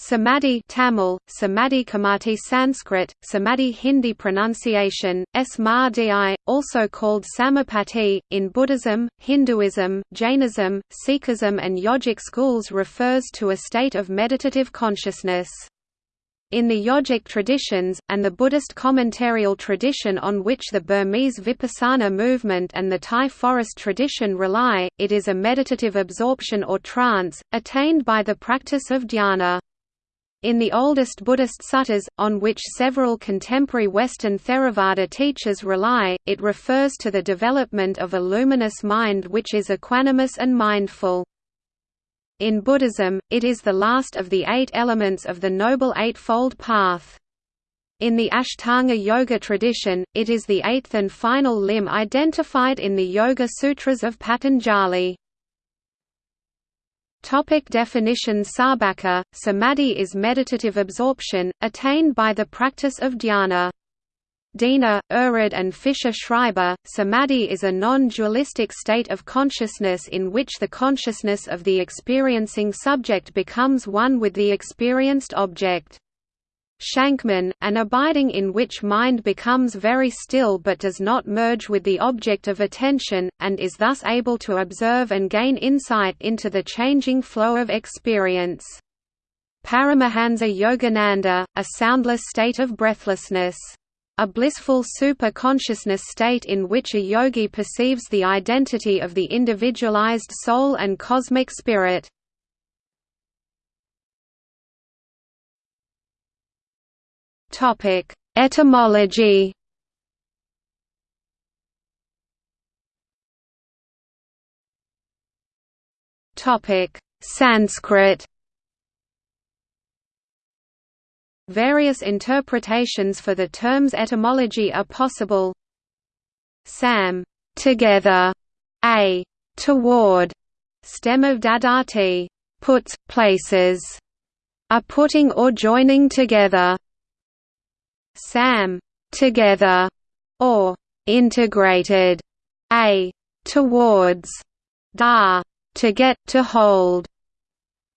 Samadhi Tamil, Samadhi Kamati Sanskrit, Samadhi Hindi pronunciation, Smadhi, also called Samapatti, in Buddhism, Hinduism, Jainism, Sikhism and yogic schools refers to a state of meditative consciousness. In the yogic traditions, and the Buddhist commentarial tradition on which the Burmese Vipassana movement and the Thai forest tradition rely, it is a meditative absorption or trance, attained by the practice of dhyana. In the oldest Buddhist suttas, on which several contemporary Western Theravada teachers rely, it refers to the development of a luminous mind which is equanimous and mindful. In Buddhism, it is the last of the eight elements of the Noble Eightfold Path. In the Ashtanga Yoga tradition, it is the eighth and final limb identified in the Yoga Sutras of Patanjali. Topic definitions Sarbacker, samadhi is meditative absorption, attained by the practice of dhyana. Diener, Erhard and Fischer-Schreiber, samadhi is a non-dualistic state of consciousness in which the consciousness of the experiencing subject becomes one with the experienced object. Shankman, an abiding in which mind becomes very still but does not merge with the object of attention, and is thus able to observe and gain insight into the changing flow of experience. Paramahansa Yogananda, a soundless state of breathlessness. A blissful super-consciousness state in which a yogi perceives the identity of the individualized soul and cosmic spirit. Topic: Etymology. Topic: Sanskrit. Various interpretations for the term's etymology are possible. Sam, together, a toward, stem of dadati, puts, places, a putting or joining together. SAM together or integrated a towards da to get to hold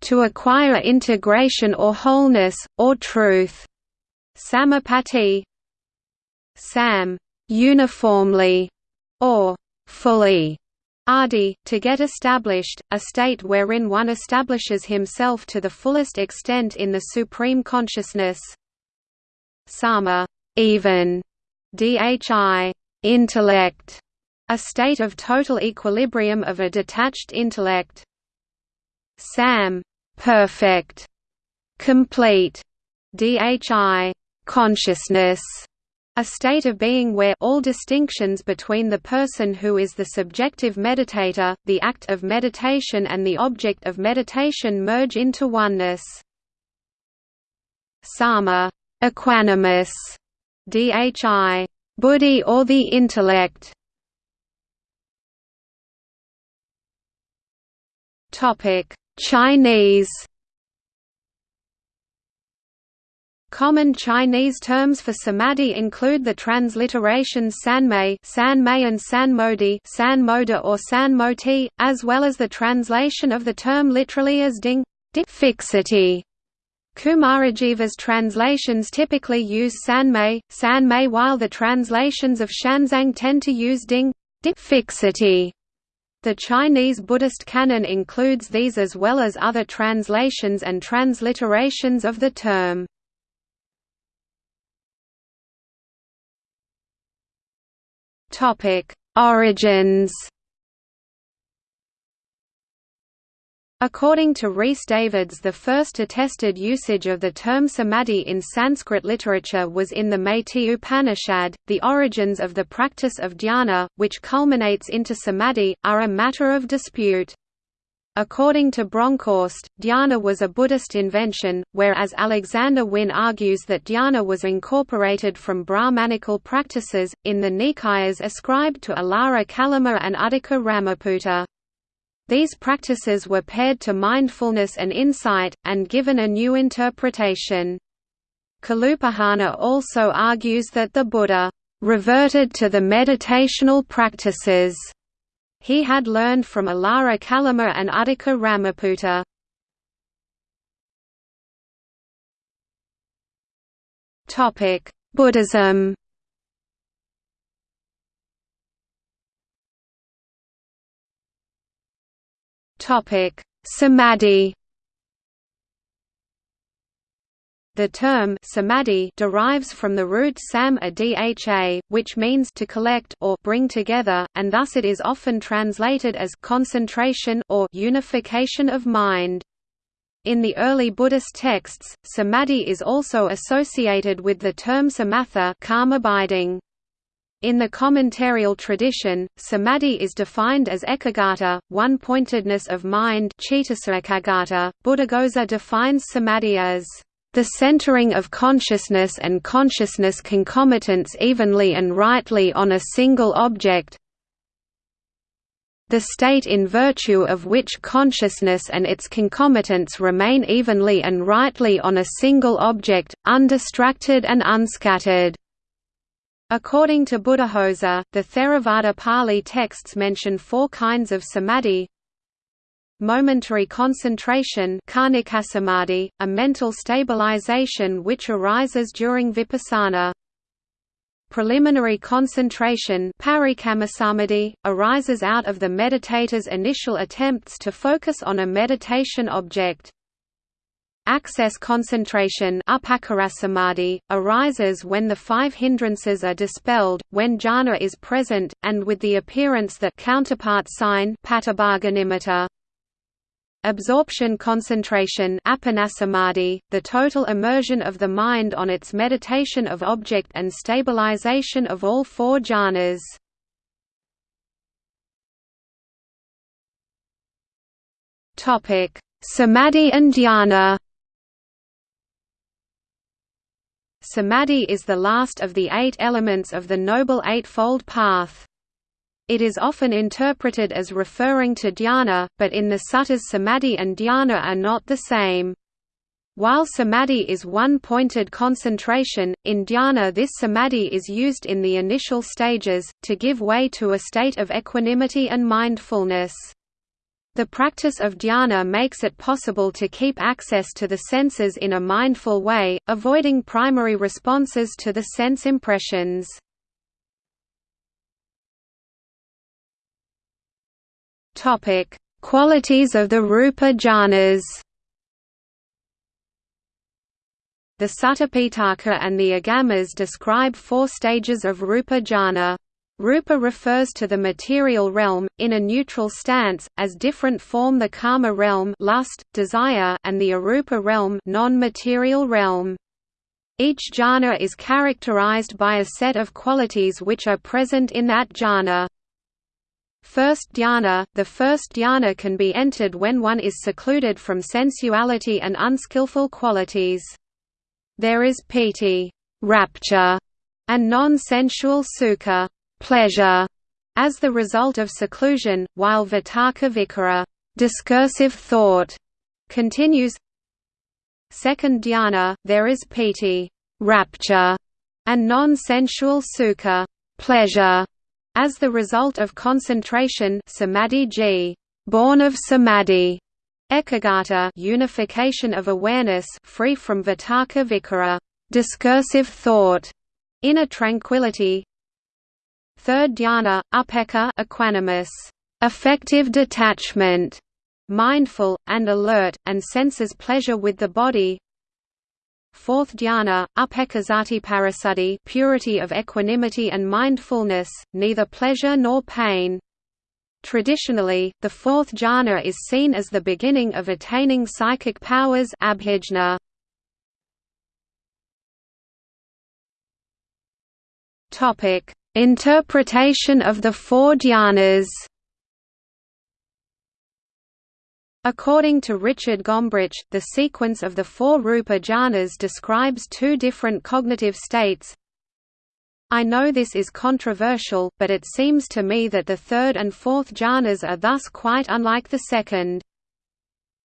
to acquire integration or wholeness or truth. Samapatti sam uniformly or fully Adi, to get established, a state wherein one establishes himself to the fullest extent in the supreme consciousness sama even, dhi intellect, a state of total equilibrium of a detached intellect. Sam perfect, complete, dhi consciousness, a state of being where all distinctions between the person who is the subjective meditator, the act of meditation and the object of meditation merge into oneness. Sama Equanimous, dhi, buddhi or the intellect. Topic: Chinese. Common Chinese terms for samadhi include the transliterations sanmei, sanmei and sanmodi, sanmoda or sanmoti, as well as the translation of the term literally as ding, fixity. Kumarajiva's translations typically use sanmei, sanmei while the translations of Xuanzang tend to use ding, fixity. The Chinese Buddhist canon includes these as well as other translations and transliterations of the term. Origins According to Rhys Davids the first attested usage of the term samadhi in Sanskrit literature was in the Maitri Upanishad. The origins of the practice of dhyana, which culminates into samadhi, are a matter of dispute. According to Bronkhorst, dhyana was a Buddhist invention, whereas Alexander Wynne argues that dhyana was incorporated from Brahmanical practices, in the Nikayas ascribed to Alara Kalama and Uddaka Ramaputta. These practices were paired to mindfulness and insight, and given a new interpretation. Kalupahana also argues that the Buddha reverted to the meditational practices he had learned from Alara Kalama and Uddaka Ramaputta. Buddhism Samadhi The term samadhi derives from the root sam adha, which means to collect or bring together, and thus it is often translated as concentration or unification of mind. In the early Buddhist texts, samadhi is also associated with the term samatha calm abiding. In the commentarial tradition, samadhi is defined as ekaggata, one-pointedness of mind Buddhaghosa defines samadhi as the centering of consciousness and consciousness concomitants evenly and rightly on a single object the state in virtue of which consciousness and its concomitants remain evenly and rightly on a single object, undistracted and unscattered. According to Buddhaghosa, the Theravada Pali texts mention four kinds of samadhi momentary concentration a mental stabilization which arises during vipassana. Preliminary concentration arises out of the meditator's initial attempts to focus on a meditation object. Access concentration arises when the five hindrances are dispelled, when jhana is present, and with the appearance that counterpart sign Absorption concentration the total immersion of the mind on its meditation of object and stabilization of all four jhanas. Samadhi and dhyana Samadhi is the last of the eight elements of the Noble Eightfold Path. It is often interpreted as referring to dhyana, but in the suttas samadhi and dhyana are not the same. While samadhi is one-pointed concentration, in dhyana this samadhi is used in the initial stages, to give way to a state of equanimity and mindfulness. The practice of dhyana makes it possible to keep access to the senses in a mindful way, avoiding primary responses to the sense impressions. Qualities of the Rupa jhanas. The Suttapitaka and the Agamas describe four stages of Rupa jhana. Rupa refers to the material realm, in a neutral stance, as different form the kama realm lust, desire, and the arupa realm non-material realm. Each jhana is characterized by a set of qualities which are present in that jhana. First dhyana – The first dhyana can be entered when one is secluded from sensuality and unskillful qualities. There is piti rapture", and non-sensual sukha pleasure", as the result of seclusion, while vitarka vikara discursive thought", continues Second dhyana, there is piti rapture", and non-sensual sukha pleasure", as the result of concentration samadhi g, born of samadhi, ekaggata unification of awareness free from vitarka vikara discursive thought, inner tranquility. Third dhyana, upekkha equanimous, affective detachment, mindful, and alert, and senses pleasure with the body. Fourth dhyana, upekkasati purity of equanimity and mindfulness, neither pleasure nor pain. Traditionally, the fourth jhana is seen as the beginning of attaining psychic powers abhijna. Topic: Interpretation of the four dhyanas. According to Richard Gombrich, the sequence of the four Rupa jhanas describes two different cognitive states. I know this is controversial, but it seems to me that the third and fourth jhanas are thus quite unlike the second.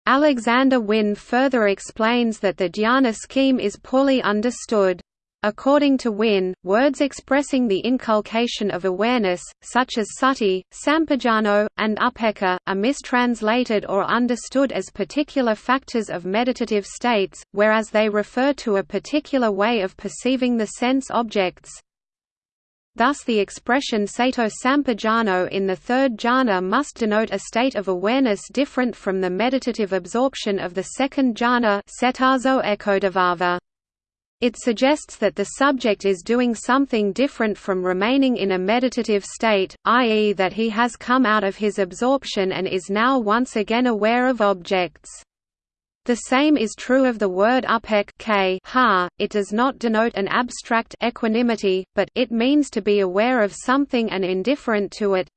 Alexander Wynne further explains that the dhyana scheme is poorly understood. According to Wynne, words expressing the inculcation of awareness, such as sati, sampajano, and upekkha, are mistranslated or understood as particular factors of meditative states, whereas they refer to a particular way of perceiving the sense objects. Thus the expression sato sampajano in the third jhana must denote a state of awareness different from the meditative absorption of the second jhana it suggests that the subject is doing something different from remaining in a meditative state, i.e. that he has come out of his absorption and is now once again aware of objects. The same is true of the word upek ha. It does not denote an abstract equanimity, but it means to be aware of something and indifferent to it.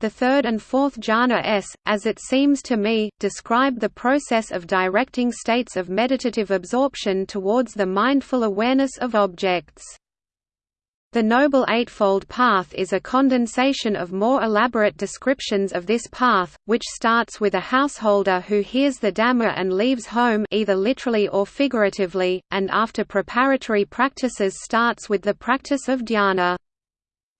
The third and fourth jhana s, as it seems to me, describe the process of directing states of meditative absorption towards the mindful awareness of objects. The Noble Eightfold Path is a condensation of more elaborate descriptions of this path, which starts with a householder who hears the Dhamma and leaves home either literally or figuratively, and after preparatory practices starts with the practice of dhyana.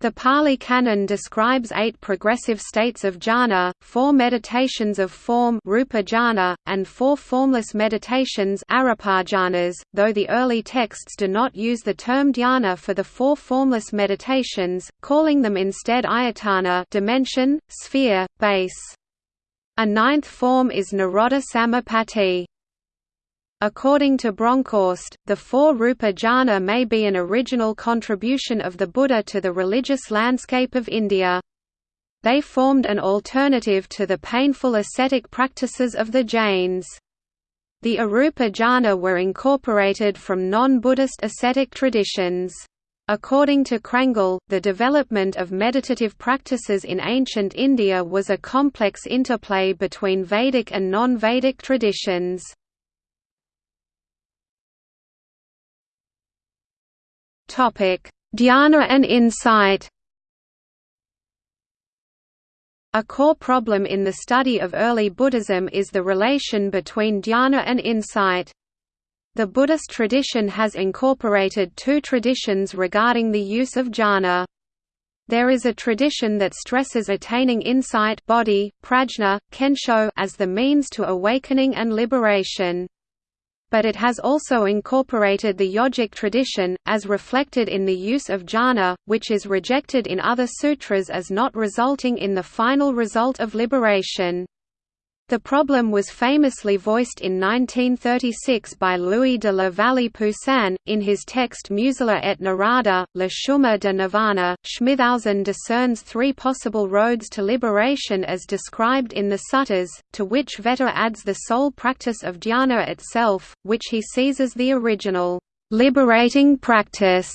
The Pali Canon describes eight progressive states of jhana, four meditations of form rupa jhana, and four formless meditations though the early texts do not use the term dhyana for the four formless meditations, calling them instead ayatana dimension, sphere, base. A ninth form is Nirodha Samapatti. According to Bronkhorst, the four Rupa jhana may be an original contribution of the Buddha to the religious landscape of India. They formed an alternative to the painful ascetic practices of the Jains. The Arupa jhana were incorporated from non-Buddhist ascetic traditions. According to Crangle, the development of meditative practices in ancient India was a complex interplay between Vedic and non-Vedic traditions. Dhyana and insight. A core problem in the study of early Buddhism is the relation between dhyana and insight. The Buddhist tradition has incorporated two traditions regarding the use of jhana. There is a tradition that stresses attaining insight bodhi, prajna, kensho as the means to awakening and liberation but it has also incorporated the yogic tradition, as reflected in the use of jhana, which is rejected in other sutras as not resulting in the final result of liberation. The problem was famously voiced in 1936 by Louis de la Vallée-Poussin, in his text Musila et Narada, Le chemin de Nirvana. Schmithausen discerns three possible roads to liberation as described in the suttas, to which Vetter adds the sole practice of dhyana itself, which he sees as the original, liberating practice.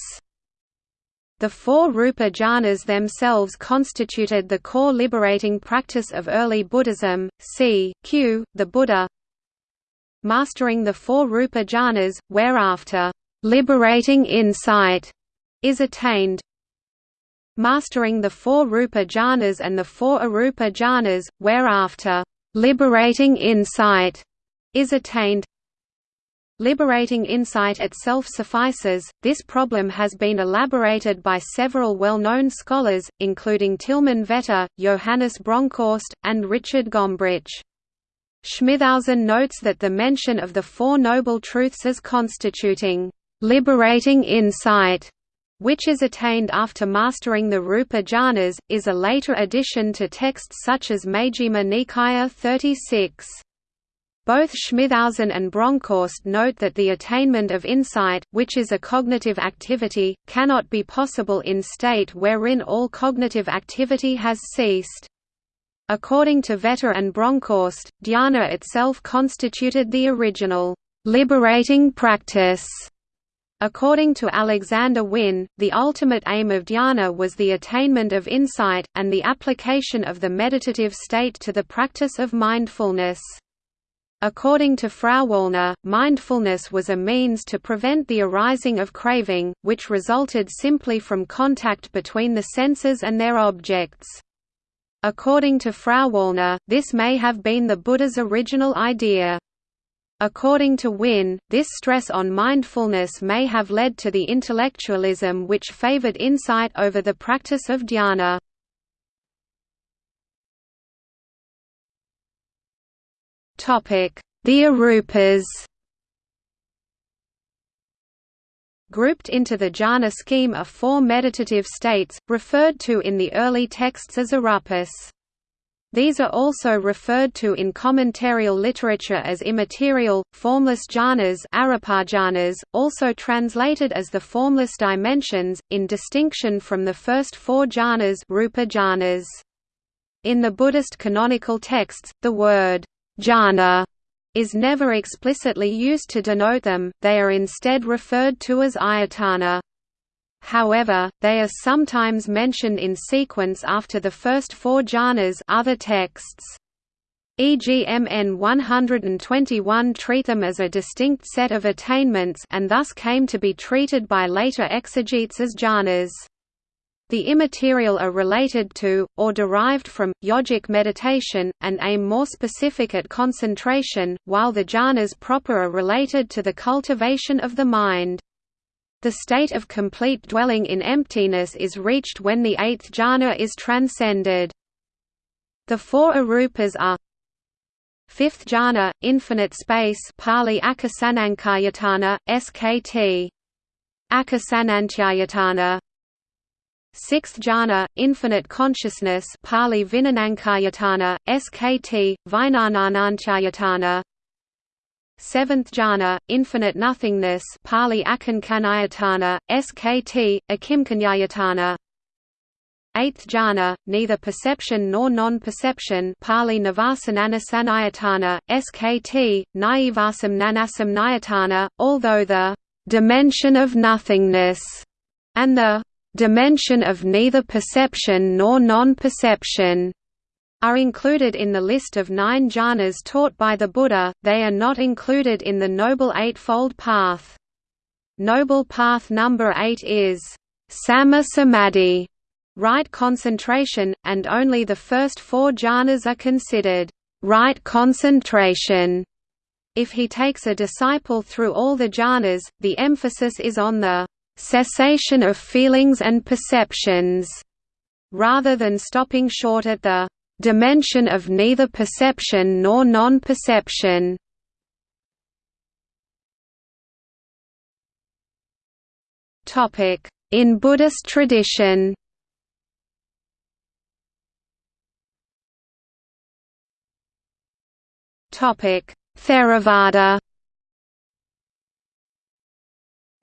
The four Rupa jhanas themselves constituted the core liberating practice of early Buddhism, c. Q. the Buddha. Mastering the four Rupa jhanas, whereafter, "...liberating insight", is attained. Mastering the four Rupa jhanas and the four Arupa jhanas, whereafter, "...liberating insight", is attained. Liberating insight itself suffices. This problem has been elaborated by several well-known scholars, including Tilman Vetter, Johannes Bronkhorst, and Richard Gombrich. Schmithausen notes that the mention of the Four Noble Truths as constituting liberating insight which is attained after mastering the Rupa jhanas, is a later addition to texts such as Majjhima Nikaya 36. Both Schmithausen and Bronkhorst note that the attainment of insight, which is a cognitive activity, cannot be possible in state wherein all cognitive activity has ceased. According to Vetter and Bronkhorst, dhyana itself constituted the original, liberating practice. According to Alexander Wynne, the ultimate aim of dhyana was the attainment of insight, and the application of the meditative state to the practice of mindfulness. According to Frauwallner, mindfulness was a means to prevent the arising of craving, which resulted simply from contact between the senses and their objects. According to Frauwallner, this may have been the Buddha's original idea. According to Wynne, this stress on mindfulness may have led to the intellectualism which favored insight over the practice of dhyana. The arupas Grouped into the jhana scheme are four meditative states, referred to in the early texts as arupas. These are also referred to in commentarial literature as immaterial, formless jhanas also translated as the formless dimensions, in distinction from the first four jhanas, jhanas. In the Buddhist canonical texts, the word jhana is never explicitly used to denote them, they are instead referred to as ayatana. However, they are sometimes mentioned in sequence after the first four jhanas other texts. E.g. MN 121 treat them as a distinct set of attainments and thus came to be treated by later exegetes as jhanas. The immaterial are related to, or derived from, yogic meditation, and aim more specific at concentration, while the jhanas proper are related to the cultivation of the mind. The state of complete dwelling in emptiness is reached when the eighth jhana is transcended. The four arupas are Fifth jhana, infinite space Pali SKT. Akasanantyayatana Sixth jhana, infinite consciousness Pali Vinanankayatana, SKT, Vijnananantyayatana Seventh jhana, infinite nothingness Pali Akankanayatana, SKT, Akimkanyayatana Eighth jhana, neither perception nor non-perception Pali Navasananasanayatana, SKT, Naivasam Nanasam Nayatana, although the «dimension of nothingness» and the dimension of neither perception nor non-perception are included in the list of nine jhanas taught by the Buddha, they are not included in the Noble Eightfold Path. Noble Path number eight is Samma Samadhi, right concentration, and only the first four jhanas are considered right concentration. If he takes a disciple through all the jhanas, the emphasis is on the cessation of feelings and perceptions, rather than stopping short at the dimension of neither perception nor non-perception. In Buddhist tradition. Theravada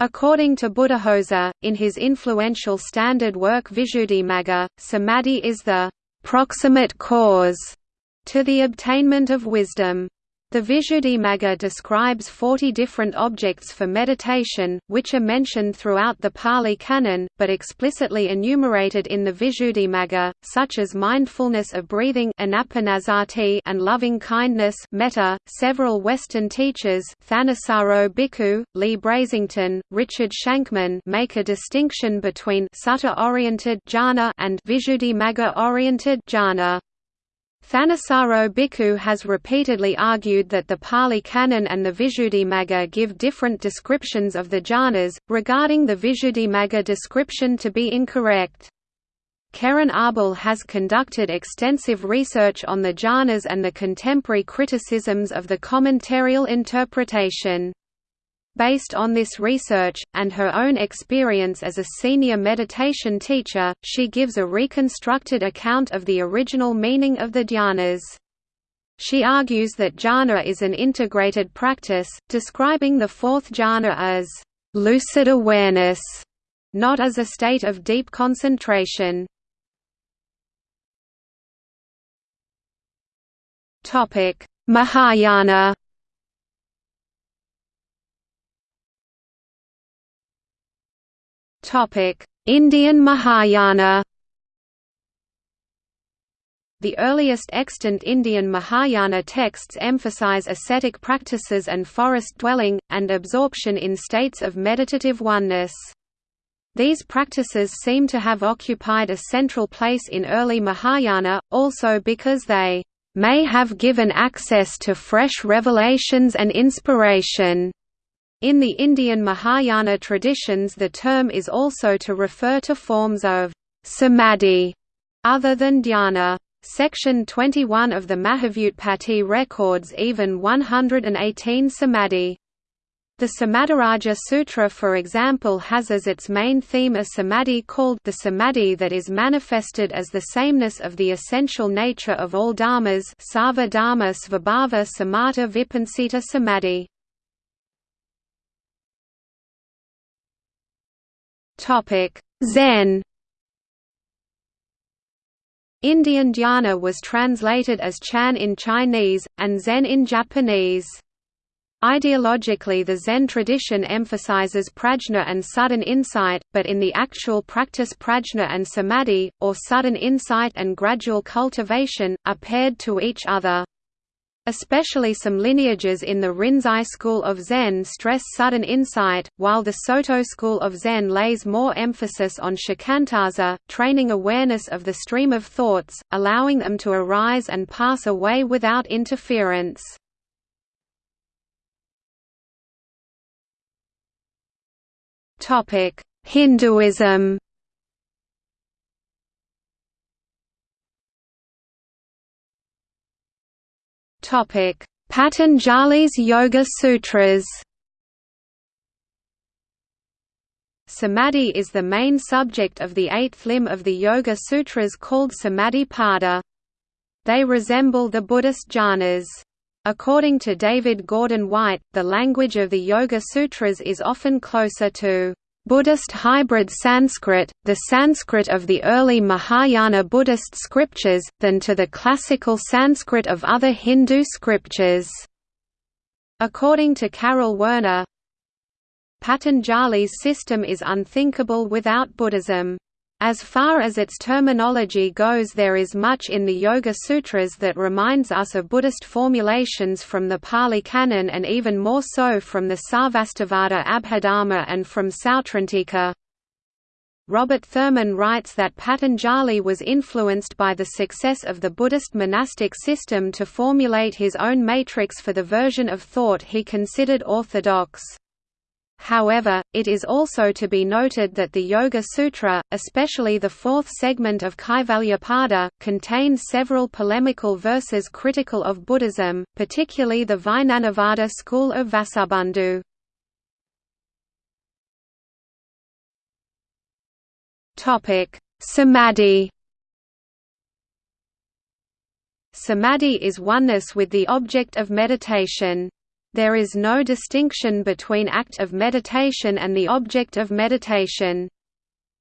According to Buddhaghosa, in his influential standard work Visuddhimagga, samadhi is the «proximate cause» to the obtainment of wisdom. The Visuddhimagga describes 40 different objects for meditation, which are mentioned throughout the Pali Canon, but explicitly enumerated in the Visuddhimagga, such as mindfulness of breathing and loving kindness metta. .Several Western teachers Thanissaro Bhikkhu, Leigh Brasington, Richard Shankman make a distinction between sutta-oriented and Visuddhimagga-oriented jhana. Thanissaro Bhikkhu has repeatedly argued that the Pali Canon and the Visuddhimagga give different descriptions of the jhanas, regarding the Visuddhimagga description to be incorrect. Keren Arbel has conducted extensive research on the jhanas and the contemporary criticisms of the commentarial interpretation. Based on this research, and her own experience as a senior meditation teacher, she gives a reconstructed account of the original meaning of the dhyanas. She argues that jhana is an integrated practice, describing the fourth jhana as lucid awareness, not as a state of deep concentration. Mahayana Indian Mahayana The earliest extant Indian Mahayana texts emphasize ascetic practices and forest dwelling, and absorption in states of meditative oneness. These practices seem to have occupied a central place in early Mahayana, also because they may have given access to fresh revelations and inspiration. In the Indian Mahayana traditions the term is also to refer to forms of samadhi other than dhyana. Section 21 of the Mahavyutpatti records even 118 samadhi. The Samadhiraja Sutra for example has as its main theme a samadhi called the samadhi that is manifested as the sameness of the essential nature of all dharmas Sarva dharma svabhava samatha vipansita samadhi. Zen Indian dhyana was translated as Chan in Chinese, and Zen in Japanese. Ideologically the Zen tradition emphasizes prajna and sudden insight, but in the actual practice prajna and samadhi, or sudden insight and gradual cultivation, are paired to each other. Especially some lineages in the Rinzai school of Zen stress sudden insight, while the Soto school of Zen lays more emphasis on shikantaza, training awareness of the stream of thoughts, allowing them to arise and pass away without interference. Hinduism. Patanjali's Yoga Sutras. Samadhi is the main subject of the eighth limb of the Yoga Sutras called Samadhipada. They resemble the Buddhist jhanas. According to David Gordon White, the language of the Yoga Sutras is often closer to Buddhist hybrid Sanskrit, the Sanskrit of the early Mahayana Buddhist scriptures, than to the classical Sanskrit of other Hindu scriptures. According to Karel Werner, Patanjali's system is unthinkable without Buddhism. As far as its terminology goes there is much in the Yoga Sutras that reminds us of Buddhist formulations from the Pali Canon and even more so from the Sarvastivada Abhidharma and from Sautrantika. Robert Thurman writes that Patanjali was influenced by the success of the Buddhist monastic system to formulate his own matrix for the version of thought he considered orthodox. However, it is also to be noted that the Yoga Sutra, especially the fourth segment of Kaivalyapada, contains several polemical verses critical of Buddhism, particularly the Vijnanavada school of Vasubandhu. Samadhi Samadhi is oneness with the object of meditation. There is no distinction between act of meditation and the object of meditation.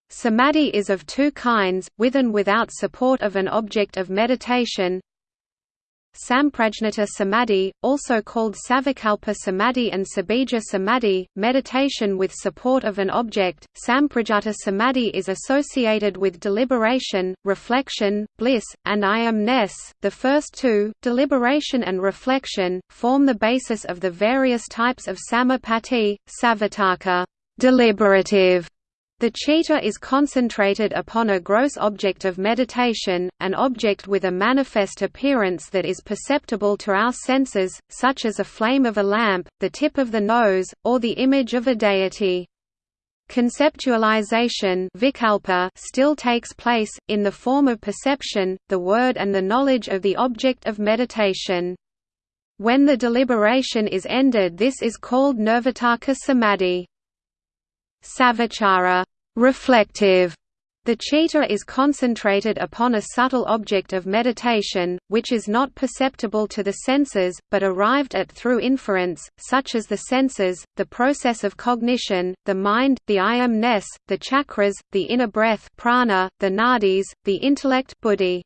Samadhi is of two kinds, with and without support of an object of meditation, Samprajnata Samadhi, also called Savikalpa Samadhi and Sabija Samadhi, meditation with support of an object. Samprajnata Samadhi is associated with deliberation, reflection, bliss, and I am-ness. The first two, deliberation and reflection, form the basis of the various types of samapatti, savitarka, deliberative, the citta is concentrated upon a gross object of meditation, an object with a manifest appearance that is perceptible to our senses, such as a flame of a lamp, the tip of the nose, or the image of a deity. Conceptualization vikalpa still takes place, in the form of perception, the word and the knowledge of the object of meditation. When the deliberation is ended this is called nirvitarka samadhi. Savichara reflective. The citta is concentrated upon a subtle object of meditation, which is not perceptible to the senses, but arrived at through inference, such as the senses, the process of cognition, the mind, the I am-ness, the chakras, the inner breath prana, the nadis, the intellect buddhi.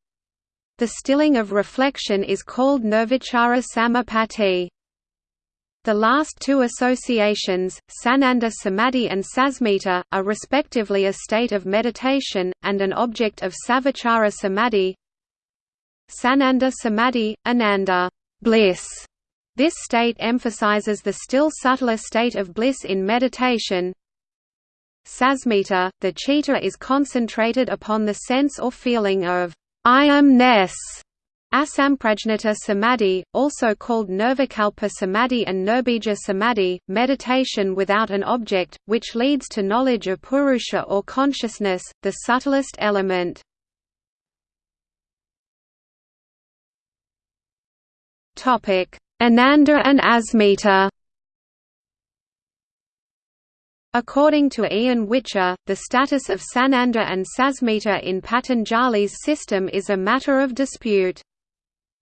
The stilling of reflection is called nirvichara samapatti. The last two associations, Sananda Samadhi and Sasmita, are respectively a state of meditation, and an object of Savichara Samadhi. Sananda Samadhi, Ananda bliss. This state emphasizes the still subtler state of bliss in meditation. Sasmita, the citta is concentrated upon the sense or feeling of I am-ness Asamprajnata samadhi, also called Nirvikalpa samadhi and Nirbija samadhi, meditation without an object, which leads to knowledge of Purusha or consciousness, the subtlest element. Ananda and Asmita According to Ian Whicher, the status of Sananda and Sasmita in Patanjali's system is a matter of dispute.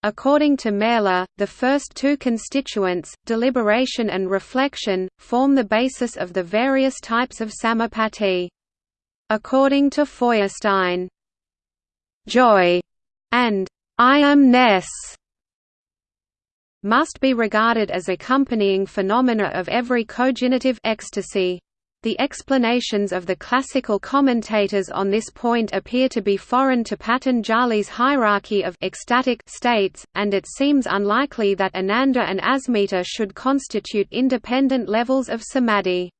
According to Maehle, the first two constituents, deliberation and reflection, form the basis of the various types of samapatti. According to Feuerstein, joy and I am-ness must be regarded as accompanying phenomena of every cognitive ecstasy. The explanations of the classical commentators on this point appear to be foreign to Patanjali's hierarchy of ecstatic states, and it seems unlikely that Ananda and Asmita should constitute independent levels of samadhi.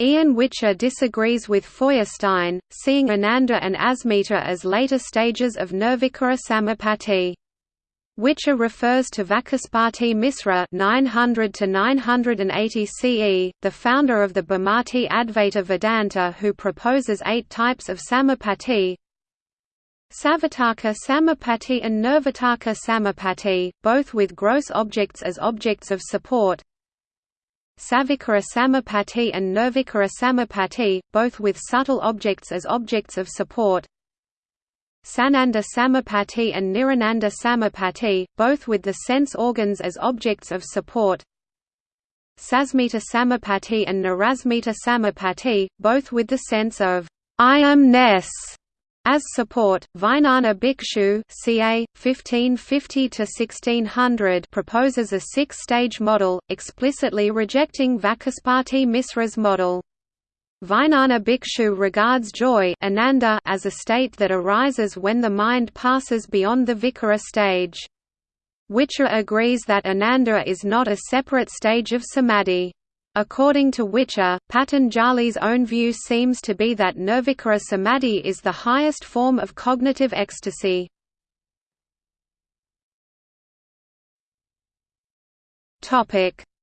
Ian Whicher disagrees with Feuerstein, seeing Ananda and Asmita as later stages of Nirvikara Samapatti. Whicher refers to Vachaspati Misra 900 to 980 CE, the founder of the Bhamati Advaita Vedanta who proposes eight types of samapatti. Savataka samapatti and Nirvitarka samapatti, both with gross objects as objects of support. Savikara samapatti and Nirvikara samapatti, both with subtle objects as objects of support. Sananda Samapatti and Nirananda Samapatti, both with the sense organs as objects of support. Sasmita Samapatti and Nirasmita Samapatti, both with the sense of I am-ness as support, Vijnana Bhikshu ca. 1550–1600 proposes a six-stage model, explicitly rejecting Vachaspati Misra's model. Vijnana Bhikshu regards joy ananda as a state that arises when the mind passes beyond the vikara stage. Whicher agrees that ananda is not a separate stage of samadhi. According to Whicher, Patanjali's own view seems to be that nirvikara samadhi is the highest form of cognitive ecstasy.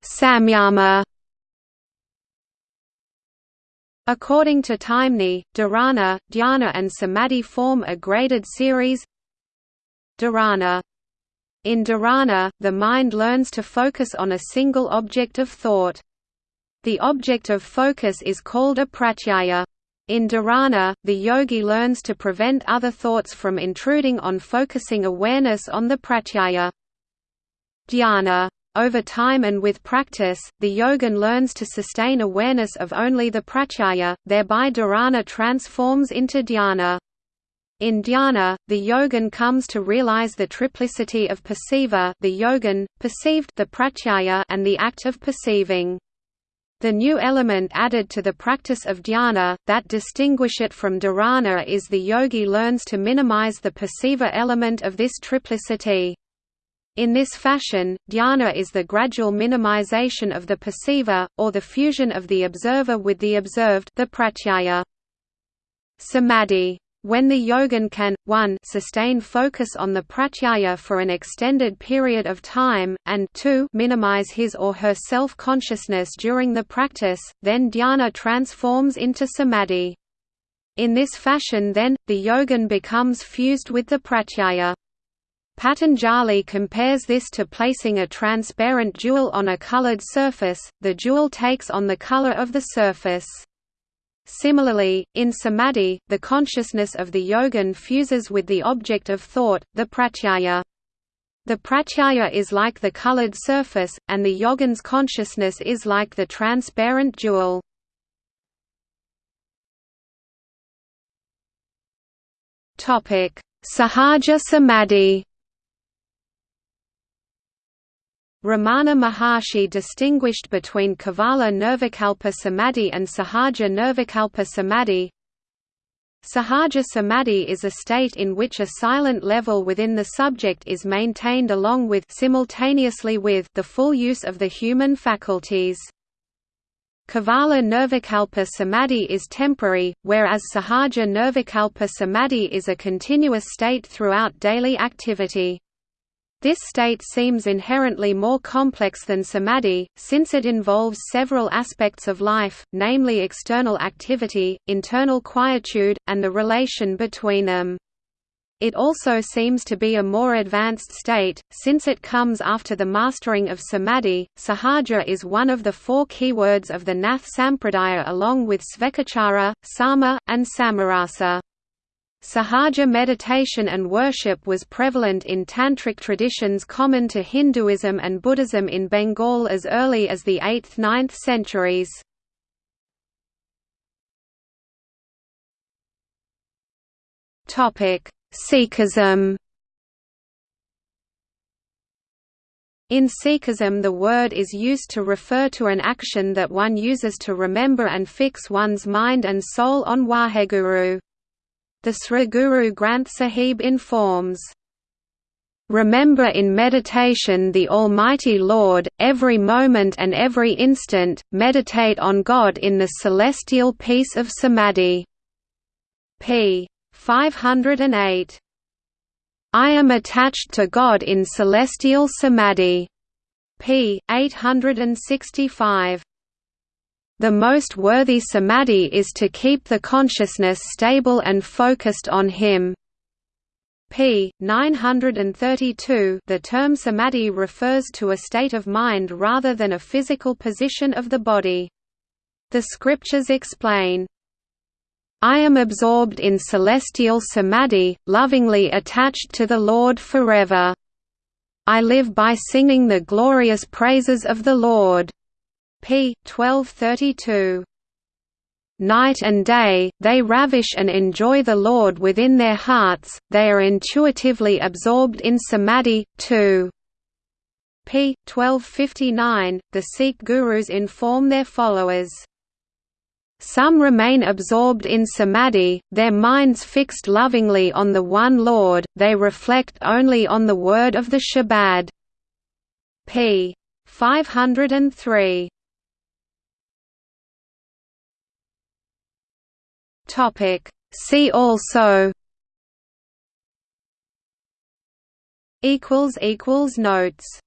Samyama According to Taimni, dharana, dhyana and samadhi form a graded series Dharana In dharana, the mind learns to focus on a single object of thought. The object of focus is called a pratyaya. In dharana, the yogi learns to prevent other thoughts from intruding on focusing awareness on the pratyaya. Dhyana over time and with practice, the yogin learns to sustain awareness of only the pratyaya, thereby dharana transforms into dhyana. In dhyana, the yogin comes to realize the triplicity of perceiver the yogin, perceived the pratyaya and the act of perceiving. The new element added to the practice of dhyana, that distinguish it from dharana is the yogi learns to minimize the perceiver element of this triplicity. In this fashion, dhyana is the gradual minimization of the perceiver, or the fusion of the observer with the observed the pratyaya. Samadhi. When the yogin can, 1 sustain focus on the pratyaya for an extended period of time, and 2 minimize his or her self-consciousness during the practice, then dhyana transforms into samadhi. In this fashion then, the yogin becomes fused with the pratyaya. Patanjali compares this to placing a transparent jewel on a colored surface, the jewel takes on the color of the surface. Similarly, in samadhi, the consciousness of the yogin fuses with the object of thought, the pratyaya. The pratyaya is like the colored surface, and the yogin's consciousness is like the transparent jewel. Sahaja Samadhi Ramana Maharshi distinguished between Kevala Nirvikalpa Samadhi and Sahaja Nirvikalpa Samadhi. Sahaja Samadhi is a state in which a silent level within the subject is maintained along with simultaneously with the full use of the human faculties. Kevala Nirvikalpa Samadhi is temporary, whereas Sahaja Nirvikalpa Samadhi is a continuous state throughout daily activity. This state seems inherently more complex than samadhi, since it involves several aspects of life, namely external activity, internal quietude, and the relation between them. It also seems to be a more advanced state, since it comes after the mastering of samadhi. Sahaja is one of the four keywords of the Nath Sampradaya along with Svekachara, Sama, and Samarasa. Sahaja meditation and worship was prevalent in tantric traditions common to Hinduism and Buddhism in Bengal as early as the 8th–9th centuries. Sikhism In Sikhism the word is used to refer to an action that one uses to remember and fix one's mind and soul on Waheguru. The Sri Guru Granth Sahib informs, Remember in meditation the Almighty Lord, every moment and every instant, meditate on God in the celestial peace of Samadhi. p. 508. I am attached to God in celestial samadhi. p. 865. The most worthy samadhi is to keep the consciousness stable and focused on Him. p. 932 The term samadhi refers to a state of mind rather than a physical position of the body. The scriptures explain, I am absorbed in celestial samadhi, lovingly attached to the Lord forever. I live by singing the glorious praises of the Lord. P. 1232. Night and day, they ravish and enjoy the Lord within their hearts, they are intuitively absorbed in samadhi, too. p. 1259, the Sikh gurus inform their followers some remain absorbed in samadhi, their minds fixed lovingly on the one Lord, they reflect only on the word of the Shabad. p. 503. See also Equals equals Notes